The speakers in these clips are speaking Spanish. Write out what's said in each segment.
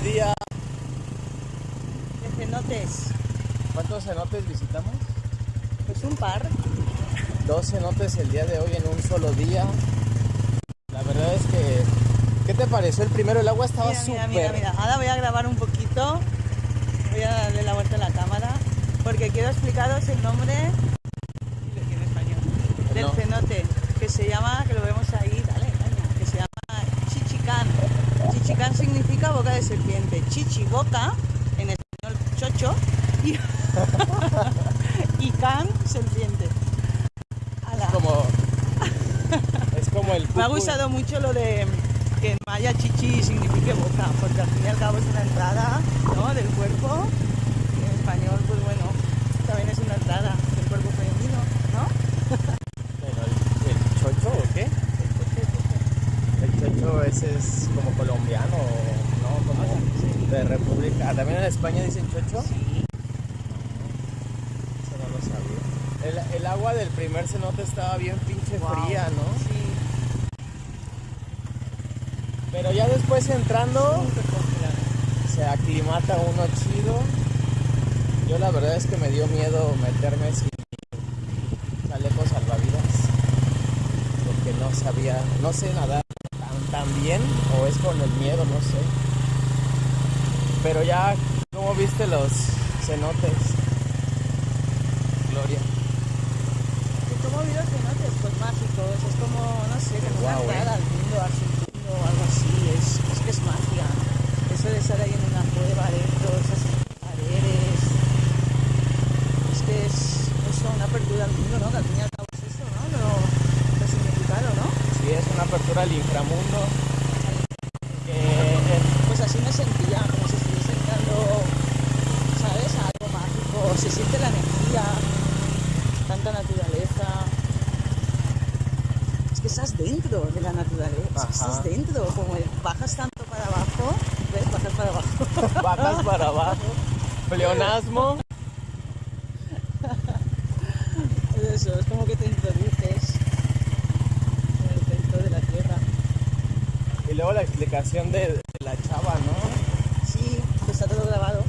este día. De cenotes. ¿Cuántos cenotes visitamos? Pues un par. Dos cenotes el día de hoy en un solo día. La verdad es que. ¿Qué te pareció el primero? El agua estaba súper. mira, mira, mira. Ahora voy a grabar un poquito. Voy a darle la vuelta a la cámara. Porque quiero explicaros el nombre. en español, Del No. cenote. Que se llama, que lo vemos ahí, dale, Que se llama Chichicán. Chichicán significa boca de serpiente. Chichi, boca, en español chocho. Y, y can, serpiente. Ala. Como. es como el. Me ha gustado mucho lo de que en maya chichi signifique boca, porque al fin y al cabo es una entrada ¿no? del cuerpo. Y en español, pues bueno, también es una entrada del cuerpo femenino, ¿no? El, el chocho o qué? El chocho ese es como colombiano, ¿no? Como de República. ¿También en España dicen chocho? Sí. Eso no lo sabía. El, el agua del primer cenote estaba bien pinche Wow. fría, ¿no? Sí. Pero ya después entrando se aclimata uno chido. Yo la verdad es que me dio miedo meterme sin mi chaleco salvavidas. Porque no sabía, no sé nadar tan, tan bien o es con el miedo, no sé. Pero ya, ¿cómo viste los cenotes? Gloria. ¿Y cómo vi los cenotes? Pues mágicos, es como, no sé, como una Guau, ¿eh? entrada al mundo, al submundo o algo así, es, es que es magia. Eso de estar ahí en una cueva dentro, esas paredes, es que es eso, una apertura al mundo, ¿no? Que al fin y al cabo es eso, ¿no? Lo, lo significado, ¿no? Sí, es una apertura al inframundo. Que, eh, Pues así me sentía, como si estuviese entrando, ¿sabes? A algo mágico, se siente tanta naturaleza. Es que estás dentro de la naturaleza, es que Ajá. estás dentro, como bajas tanto para abajo, ¿ves? Bajas para abajo. bajas para abajo. Pleonasmo. Es eso, es como que te introduces en el centro de la tierra. Y luego la explicación de, la chava, ¿no? Sí, que está todo grabado.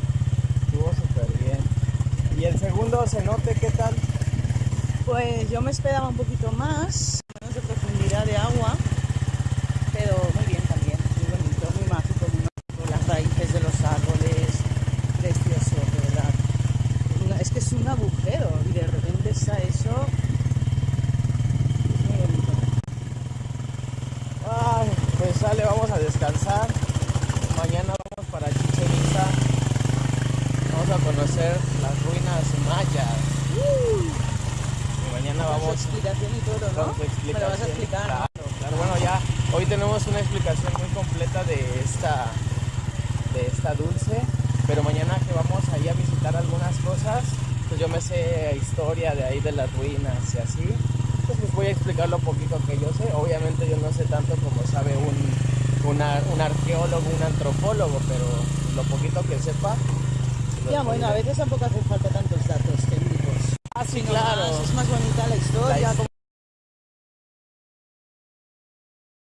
Segundo cenote, ¿qué tal? Pues yo me esperaba un poquito más, menos de profundidad de agua, pero muy bien también, muy bonito, muy mágico, muy mágico. Las raíces de los árboles, precioso, de verdad. Es que es un agujero y de repente está eso. Ay, pues sale, vamos a descansar. Mañana vamos para Chichen Itza. Vamos a conocer las ruinas mayas. Y mañana Con su vamos explicación y todo, ¿no? Me lo vas a explicar. Claro, claro. Bueno, ya hoy tenemos una explicación muy completa de esta, de esta dulce. Pero mañana que vamos ahí a visitar algunas cosas, pues yo me sé historia de ahí de las ruinas y así. Pues les voy a explicar lo poquito que yo sé. Obviamente yo no sé tanto como sabe un, una- un arqueólogo, un antropólogo, pero lo poquito que sepa. Ya, bueno, a veces tampoco hacen falta tantos datos técnicos. Ah, sí, claro. es más bonita la historia, La his- cómo